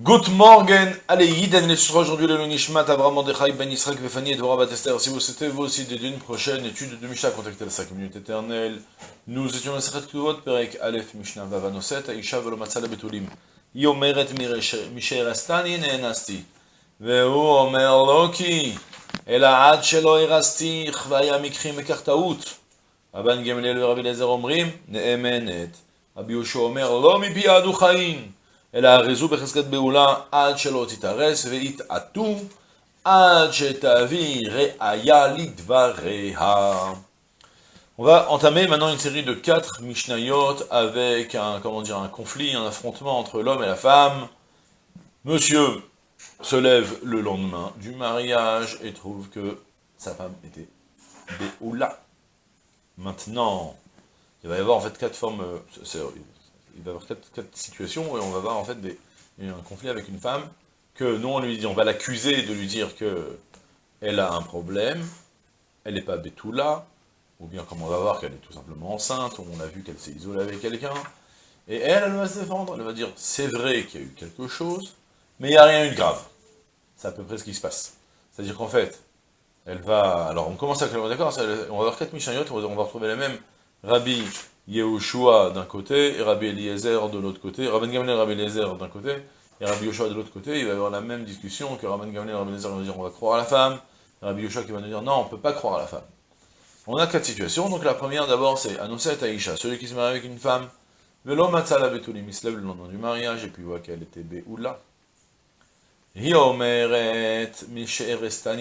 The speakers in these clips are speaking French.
Good morning, allez, Yiden, les sera aujourd'hui le Nishmat, Avram Mordechai, Ben Yisrael, Vefani et Dvorah Batester. Si vous souhaitez vous aussi dédier une prochaine étude de Mishnah, contactez la 5 minutes éternelles. Nous étions dans Sechet Ktuvot, Perek Aleph Mishnah Vavanoset, Aisha Velomatzal Betulim. Yomeret Misherastani Neenasti. והוא אומר לו כי, אלא עד שלא הרסתיך והיה מקחי מקח טעות. רבן גמליאל ורבי אליעזר אומרים, נאמנת. רבי יהושע אומר, לא מפי עדו חיים. אלא הרזו בחזקת בעולה עד שלא תתארס ויתעטו עד שתביא ראיה לדבריה. On va entamer maintenant une série de quatre Mishnayot avec un, comment dire, un conflit, un affrontement entre l'homme et la femme. Monsieur se lève le lendemain du mariage et trouve que sa femme était Béoula. Maintenant, il va y avoir en fait quatre formes, il va y avoir quatre, situations, et on va avoir en fait un conflit avec une femme, que nous on lui dit, on va l'accuser de lui dire que elle a un problème, elle n'est pas Betula, ou bien comme on va voir qu'elle est tout simplement enceinte, ou on a vu qu'elle s'est isolée avec quelqu'un, et elle, elle va se défendre, elle va dire, c'est vrai qu'il y a eu quelque chose, mais il n'y a rien eu de grave. C'est à peu près ce qui se passe. C'est-à-dire qu'en fait, elle va... Alors on commence à... D'accord, on va avoir quatre Mishnayot, on va retrouver les mêmes. Rabbi Yehoshua d'un côté, et Rabbi Eliezer de l'autre côté, Rabbi Gamliel Rabbi Eliezer d'un côté, Rabbi Yehoshua de l'autre côté, il va y avoir la même discussion que Rabbi Gamliel et Rabbi Eliezer vont dire on va croire à la femme, Rabbi Yehoshua qui va nous dire non, on ne peut pas croire à la femme. On a quatre situations, donc la première d'abord c'est Anoset Aïcha, celui qui se marie avec une femme, Velo Matzala Betulim, il le lendemain du mariage, et puis voit qu'elle était Béoula.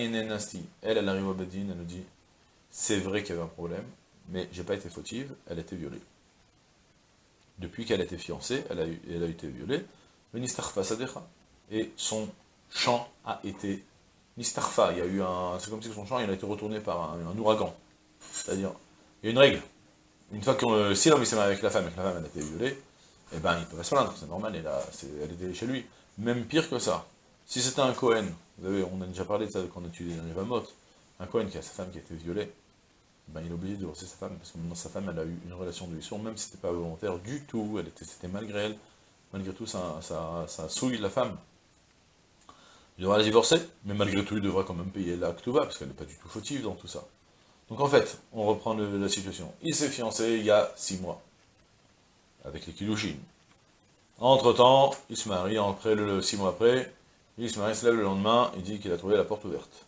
Nenasti. Elle, elle arrive au Bedin, elle nous dit, c'est vrai qu'il y avait un problème, mais j'ai pas été fautive, elle a été violée. Depuis qu'elle a été fiancée, elle a, elle a été violée, et son champ a été nistarfa, il y a eu un, c'est comme si son champ il a été retourné par un, ouragan. C'est-à-dire, il y a une règle. Une fois que euh, si l'homme s'est marié avec la femme et que la femme elle a été violée, eh ben il peut pas se plaindre, c'est normal, elle, a, elle était chez lui. Même pire que ça. Si c'était un Cohen, vous savez, on a déjà parlé de ça quand on a étudié les Vamot, un Cohen qui a sa femme qui a été violée, ben, il est obligé de divorcer sa femme, parce que maintenant sa femme, elle a eu une relation de liaison, même si c'était pas volontaire du tout, elle était, c'était malgré elle, malgré tout, ça, ça, souille la femme. Il devra la divorcer, mais malgré tout, il devra quand même payer la Ktuba, parce qu'elle n'est pas du tout fautive dans tout ça. Donc en fait, on reprend la situation. Il s'est fiancé il y a six mois, avec les Kilushin. Entre-temps, il se marie, le six mois après, il se marie, se lève le lendemain, il dit qu'il a trouvé la porte ouverte.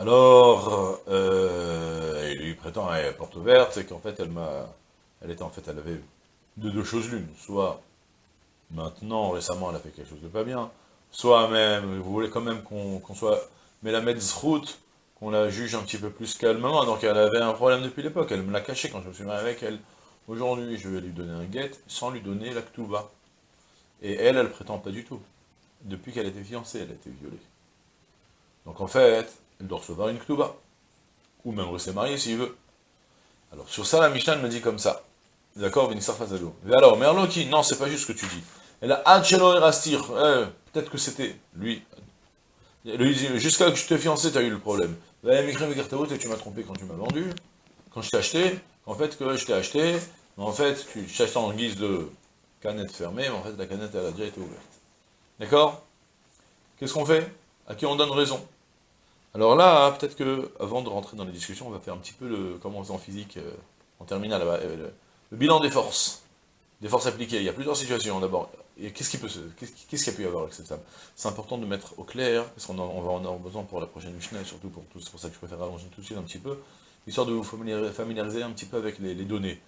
Alors, euh, il lui prétend à porte ouverte, c'est qu'en fait, elle m'a, elle était en fait, elle avait de deux choses l'une, soit maintenant, récemment, elle a fait quelque chose de pas bien, soit même, vous voulez quand même qu'on soit, mais la route, qu'on la juge un petit peu plus calmement, donc elle avait un problème depuis l'époque, elle me l'a caché quand je me suis marié avec elle. Aujourd'hui, je vais lui donner un guet sans lui donner la ktuba. Et elle, elle prétend pas du tout. Depuis qu'elle était fiancée, elle a été violée. Donc en fait, elle doit recevoir une ktuba. Ou même rester mariée s'il veut. Alors sur ça, la Mishnah me dit comme ça. D'accord, Vénissar Fazalo. Mais alors, Merloki, non, c'est pas juste ce que tu dis. Elle a Adchelo Erastir. Eh, peut-être que c'était lui. Jusqu'à que je t'ai fiancé, tu as eu le problème. Et tu m'as trompé quand tu m'as vendu. Quand je t'ai acheté, en fait, que je t'ai acheté, mais en fait, tu acheté en guise de canette fermée, mais en fait, la canette, elle a déjà été ouverte. D'accord? Qu'est-ce qu'on fait? À qui on donne raison? Alors là, peut-être que, avant de rentrer dans les discussions, on va faire un petit peu le, comment on faisait en physique, euh, en terminale, euh, le, bilan des forces, des forces appliquées. Il y a plusieurs situations, d'abord. Qu'est-ce qu'il y a pu y avoir femme? C'est important de mettre au clair, parce qu'on va en avoir besoin pour la prochaine Mishnah, surtout pour tout, c'est pour ça que je préfère allonger tout de suite un petit peu, histoire de vous familiariser un petit peu avec les, données.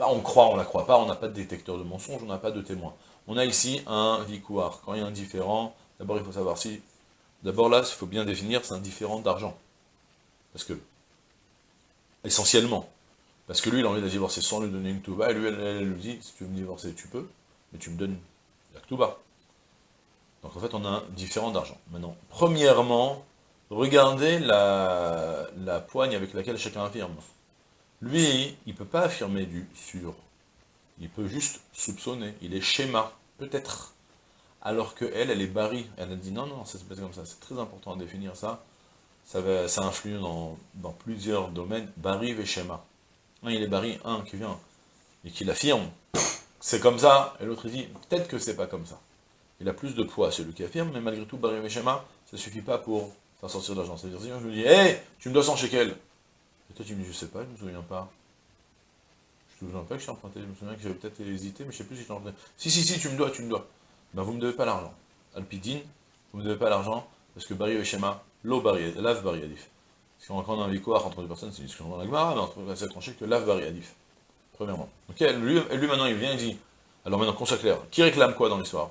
on croit, on la croit pas, on n'a pas de détecteur de mensonges, on n'a pas de témoin. On a ici un vicouar. Quand il y a un différent, d'abord il faut savoir si D'abord là, il faut bien définir, c'est un différent d'argent. Parce que, essentiellement, parce que lui, il a envie de divorcer sans lui donner une touba, et lui, elle, lui dit, si tu veux me divorcer, tu peux, mais tu me donnes la touba. Donc en fait, on a un différent d'argent. Maintenant, premièrement, regardez la, la poigne avec laquelle chacun affirme. Lui, il ne peut pas affirmer du sur. Il peut juste soupçonner. Il est schéma, peut-être alors que elle, elle est barri. Elle a dit non, non, ça se passe comme ça. C'est très important à définir ça. Ça, va, ça influe dans, plusieurs domaines. Barry et schéma. Un, il est barri, un qui vient et qui l'affirme. C'est comme ça, et l'autre il dit, peut-être que c'est pas comme ça. il a plus de poids, celui qui affirme, mais malgré tout, Bari Meshema, ça ne suffit pas pour faire sortir de l'argent. C'est-à-dire, si je me dis, hé, tu me dois 100 shekels. Et toi, tu me dis, je sais pas, je me souviens pas. Je me souviens pas que je suis emprunté, je me souviens que j'avais peut-être hésité, mais je sais plus si j'étais emprunté. Si, si, si, tu me dois, tu me dois. Ben, vous me devez pas l'argent. Alpidine, vous me devez pas l'argent, parce que Bari Meshema, l'eau Bari, lave Bari Adif. Parce qu'on a un victoire entre deux personnes, c'est une discussion dans la Gemara, mais c'est tranché que lave Bari Adif. Premièrement. Ok, lui, lui maintenant, il vient et dit, alors maintenant qu'on soit clair, qui réclame quoi dans l'histoire?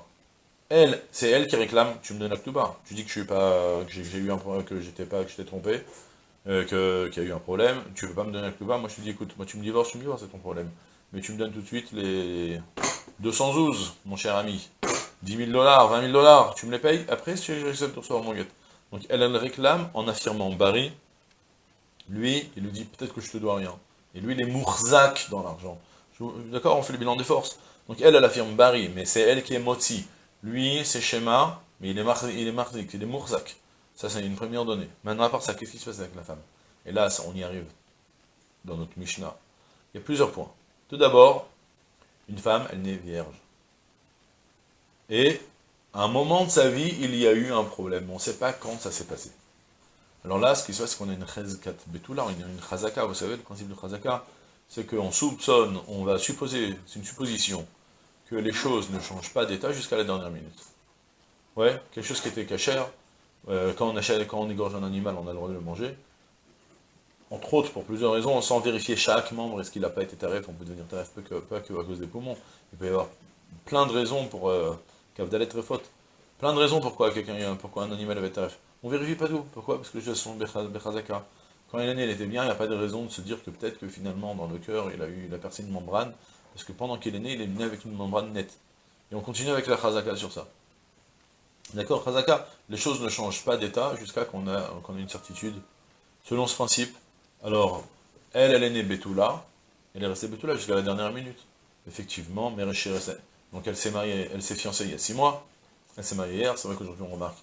Elle, c'est elle qui réclame, tu me donnes la. Tu dis que je suis pas, que j'ai eu un problème, que j'étais pas, que j'étais trompé, euh, qu'il y a eu un problème, tu veux pas me donner la moi je te dis écoute, moi tu me divorces, tu me divorces, c'est ton problème. Mais tu me donnes tout de suite les 212, mon cher ami. 10 000 dollars, 20 000 dollars, tu me les payes, après si j'accepte de recevoir mon guette. Donc elle, elle réclame en affirmant Barry, lui, il lui dit peut-être que je te dois rien. Et lui, il est mourzak dans l'argent. D'accord, on fait le bilan des forces. Donc elle, elle affirme Barry, mais c'est elle qui est moti. Lui, c'est schéma, mais il est, mar il est marzik, il est mourzak. Ça, c'est une première donnée. Maintenant, à part ça, qu'est-ce qui se passe avec la femme? Et là, on y arrive, dans notre Mishnah. Il y a plusieurs points. Tout d'abord, une femme, elle n'est vierge. Et, à un moment de sa vie, il y a eu un problème. On ne sait pas quand ça s'est passé. Alors là, ce qui se passe, c'est qu'on a une chazkat betula, on a une chazaka, vous savez, le principe de chazaka, c'est qu'on soupçonne, on va supposer, c'est une supposition, que les choses ne changent pas d'état jusqu'à la dernière minute. Ouais, quelque chose qui était cachère, euh, quand, on achète, quand on égorge un animal, on a le droit de le manger. Entre autres, pour plusieurs raisons, sans vérifier chaque membre, est-ce qu'il n'a pas été tarif, on peut devenir tarif pas que, à cause des poumons. Il peut y avoir plein de raisons pour euh, très faute. Plein de raisons pourquoi, quelqu'un, pourquoi un animal avait tarif. On vérifie pas tout. Pourquoi? Parce que choses sont bechazaka. Quand il est né, il était bien, il n'y a pas de raison de se dire que peut-être que finalement, dans le cœur, il a eu la percée de membrane, parce que pendant qu'il est né, il est né avec une membrane nette. Et on continue avec la chazaka sur ça. D'accord Chazaka, les choses ne changent pas d'état jusqu'à qu'on ait une certitude. Selon ce principe, alors, elle, elle est née Betula, elle est restée Betula jusqu'à la dernière minute. Effectivement, Donc elle s'est mariée, elle s'est fiancée il y a six mois, elle s'est mariée hier, c'est vrai qu'aujourd'hui on remarque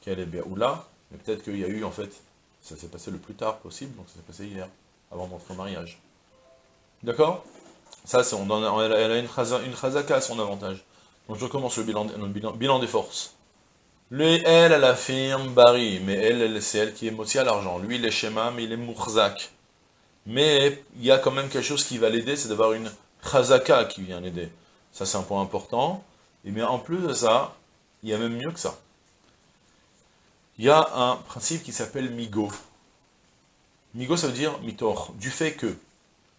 qu'elle est Béoula, mais peut-être qu'il y a eu, en fait, ça s'est passé le plus tard possible, donc ça s'est passé hier, avant au mariage. D'accord? Ça, on, elle, a une, chazaka à son avantage. Donc je recommence le bilan, bilan, des forces. Lui, elle, elle affirme Bari, mais elle, c'est elle qui est motiée à l'argent. Lui, il est schéma, mais il est mourzak. Mais il y a quand même quelque chose qui va l'aider, c'est d'avoir une chazaka qui vient l'aider. Ça, c'est un point important. Et bien, en plus de ça, il y a même mieux que ça. Il y a un principe qui s'appelle migo. Migo, ça veut dire mitor, du fait que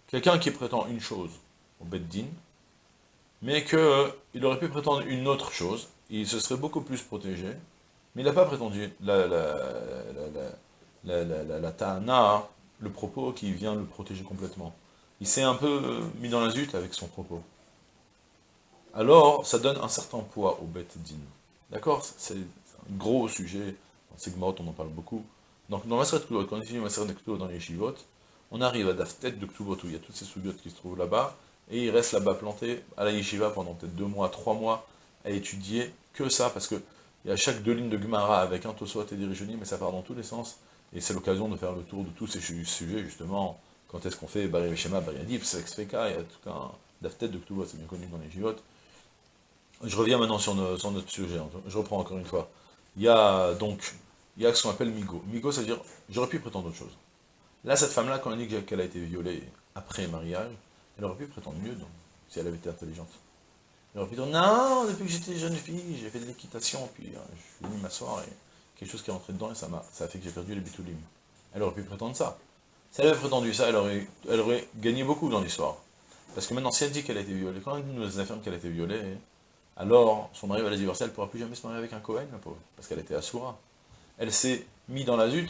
quelqu'un qui prétend une chose, au Beddin, mais qu'il euh, aurait pu prétendre une autre chose, il se serait beaucoup plus protégé, mais il n'a pas prétendu la, la, la, la, ta'ana, le propos qui vient le protéger complètement. Il s'est un peu euh, mis dans la zut avec son propos. Alors, ça donne un certain poids au Beddin. D'accord? C'est un gros sujet, dans Sigmaot on en parle beaucoup. Donc dans Maseret Ktubot, quand on finit Maseret Ktubot dans les Shivot, on arrive à Daftet de où il y a toutes ces soubiotes qui se trouvent là-bas, et il reste là-bas planté à la yeshiva pendant peut-être deux mois, trois mois, à étudier que ça, parce que il y a chaque deux lignes de Gemara avec un Tosot et des mais ça part dans tous les sens, et c'est l'occasion de faire le tour de tous ces sujets, justement, quand est-ce qu'on fait Bari Veshema, Bari Adif, Sexfeka, il y a tout un Daftet de c'est bien connu dans les Yeshivot. Je reviens maintenant sur, notre sujet, hein. je reprends encore une fois. Il y a donc, il y a ce qu'on appelle Migo. Migo, ça veut dire, j'aurais pu prétendre autre chose. Là, cette femme-là, quand on dit qu'elle a été violée après mariage, elle aurait pu prétendre mieux, donc, si elle avait été intelligente. Elle aurait pu dire, non, depuis que j'étais jeune fille, j'ai fait de l'équitation, puis euh, je suis venu m'asseoir, et quelque chose qui est rentré dedans, et ça m'a ça a fait que j'ai perdu les bitulim. Elle aurait pu prétendre ça. Si elle avait prétendu ça, elle aurait, elle aurait gagné beaucoup dans l'histoire. Parce que maintenant, si elle dit qu'elle a été violée, quand elle nous affirme qu'elle a été violée, alors son mari va la divorcer, elle ne pourra plus jamais se marier avec un Cohen, la pauvre, parce qu'elle était assoura. Elle s'est mise dans la zut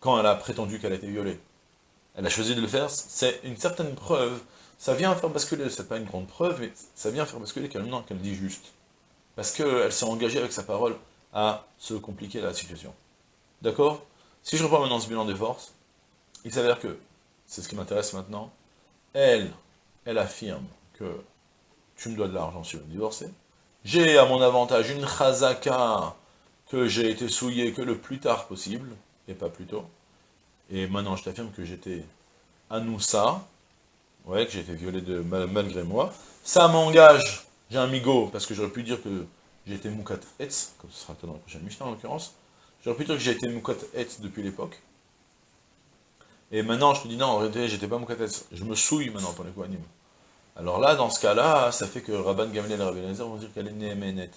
quand elle a prétendu qu'elle a été violée. Elle a choisi de le faire, c'est une certaine preuve, ça vient faire basculer, c'est pas une grande preuve, mais ça vient faire basculer qu'elle dit juste. Parce qu'elle s'est engagée avec sa parole à se compliquer la situation. D'accord? Si je reprends maintenant ce bilan des forces, il s'avère que, c'est ce qui m'intéresse maintenant, elle, elle affirme que tu me dois de l'argent si je veux divorcer, j'ai à mon avantage une chazaka que j'ai été souillé que le plus tard possible, et pas plus tôt. Et maintenant, je t'affirme que j'étais Anoussa, ouais, que j'ai été violé de, malgré moi. Ça m'engage, j'ai un migo, parce que j'aurais pu dire que été Moukat Etz, comme ce sera dans la prochaine Mishnah en l'occurrence, j'aurais pu dire que j'ai été Moukat Etz depuis l'époque, et maintenant je te dis non, en réalité j'étais pas Moukat Etz, je me souille maintenant pour les Kohanim. Alors là, dans ce cas-là, ça fait que Rabban Gamaliel et Rabbi Eliezer vont dire qu'elle est Nehemenet.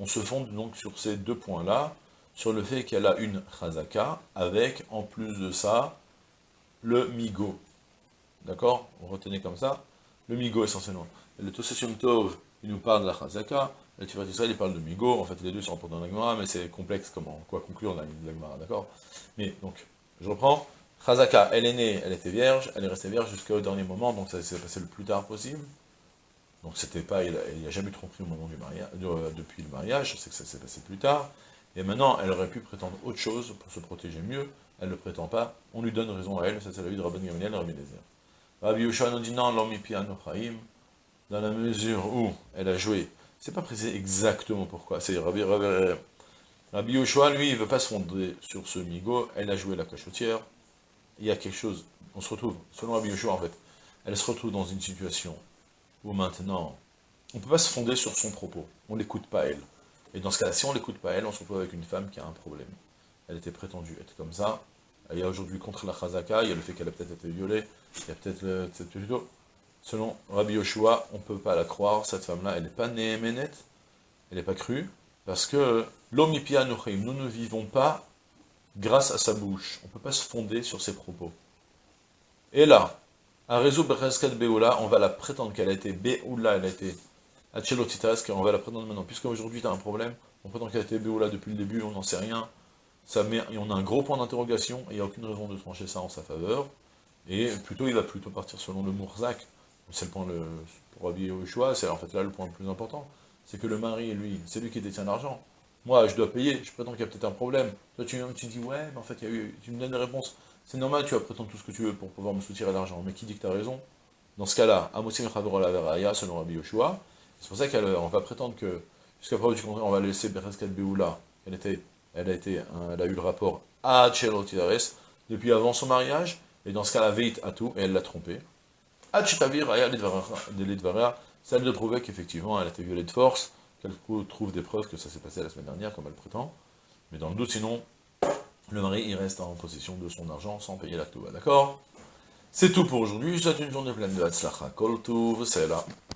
On se fonde donc sur ces deux points-là, sur le fait qu'elle a une Chazaka, avec, en plus de ça, le Migo. D'accord? On retenait comme ça, le Migo essentiellement. Le Tosesium Tov, il nous parle de la Chazaka, le Tiferet Israël, il parle de Migo, en fait les deux sont rapportés dans la mais c'est complexe comment, quoi conclure dans la Gemara, d'accord? Mais donc, je reprends, Chazaka, elle est née, elle était vierge, elle est restée vierge jusqu'au dernier moment, donc ça s'est passé le plus tard possible. Donc c'était pas, il n'y a, jamais eu tromperie au moment du mariage, euh, depuis le mariage, c'est que ça s'est passé plus tard. Et maintenant, elle aurait pu prétendre autre chose pour se protéger mieux, elle ne le prétend pas, on lui donne raison à elle, ça c'est la vie de Rabban Gamaliel et Rabbi Lézer. Rabbi Yoshua nous dit non, dans la mesure où elle a joué, c'est pas précisé exactement pourquoi, c'est Rabbi, Rabbi, Yoshua, lui, il ne veut pas se fonder sur ce migo, elle a joué la cachotière, il y a quelque chose, on se retrouve, selon Rabbi Yoshua en fait, elle se retrouve dans une situation où maintenant, on ne peut pas se fonder sur son propos, on ne l'écoute pas elle. Et dans ce cas-là, si on ne l'écoute pas elle, on se retrouve avec une femme qui a un problème. Elle était prétendue être comme ça, il y a aujourd'hui contre la Chazaka, il y a le fait qu'elle a peut-être été violée, il y a peut-être plutôt, selon Rabbi Yoshua, on ne peut pas la croire, cette femme-là, elle n'est pas Néhéménet, elle n'est pas crue, parce que l'omipia nous ne vivons pas grâce à sa bouche. On ne peut pas se fonder sur ses propos. Et là, à Rezo Bereskat Beoula, on va la prétendre qu'elle a été Beoula, elle a été Achelotitas, on va la prétendre maintenant. Puisqu'aujourd'hui, tu as un problème, on prétend qu'elle a été Beoula depuis le début, on n'en sait rien. Ça met, et on a un gros point d'interrogation, et il n'y a aucune raison de trancher ça en sa faveur. Et plutôt, il va plutôt partir selon le Mourzak. C'est le point le, pour habiller au choix, c'est en fait là le point le plus important. C'est que le mari, lui, c'est lui qui détient l'argent. Moi, je dois payer, je prétends qu'il y a peut-être un problème. Toi, tu, dis, ouais, mais en fait, y a eu, tu me donnes des réponses. C'est normal, tu vas prétendre tout ce que tu veux pour pouvoir me soutirer l'argent. Mais qui dit que tu as raison? Dans ce cas-là, Amosim Chavor la Veraya, selon Rabbi Yoshua. C'est pour ça qu'on va prétendre que, jusqu'à preuve du contraire, on va laisser Bereskat Beoula, elle, était, elle, a été, elle a eu le rapport à Tchelotidares depuis avant son mariage, et dans ce cas-là, Veit a tout, et elle l'a trompé. Achitavir Aya celle de prouver qu'effectivement elle a été violée de force, qu'elle trouve des preuves que ça s'est passé la semaine dernière, comme elle prétend. Mais dans le doute, sinon, le mari, il reste en possession de son argent sans payer la D'accord? C'est tout pour aujourd'hui, souhaite une journée pleine de Hatzlacha, Kol c'est là.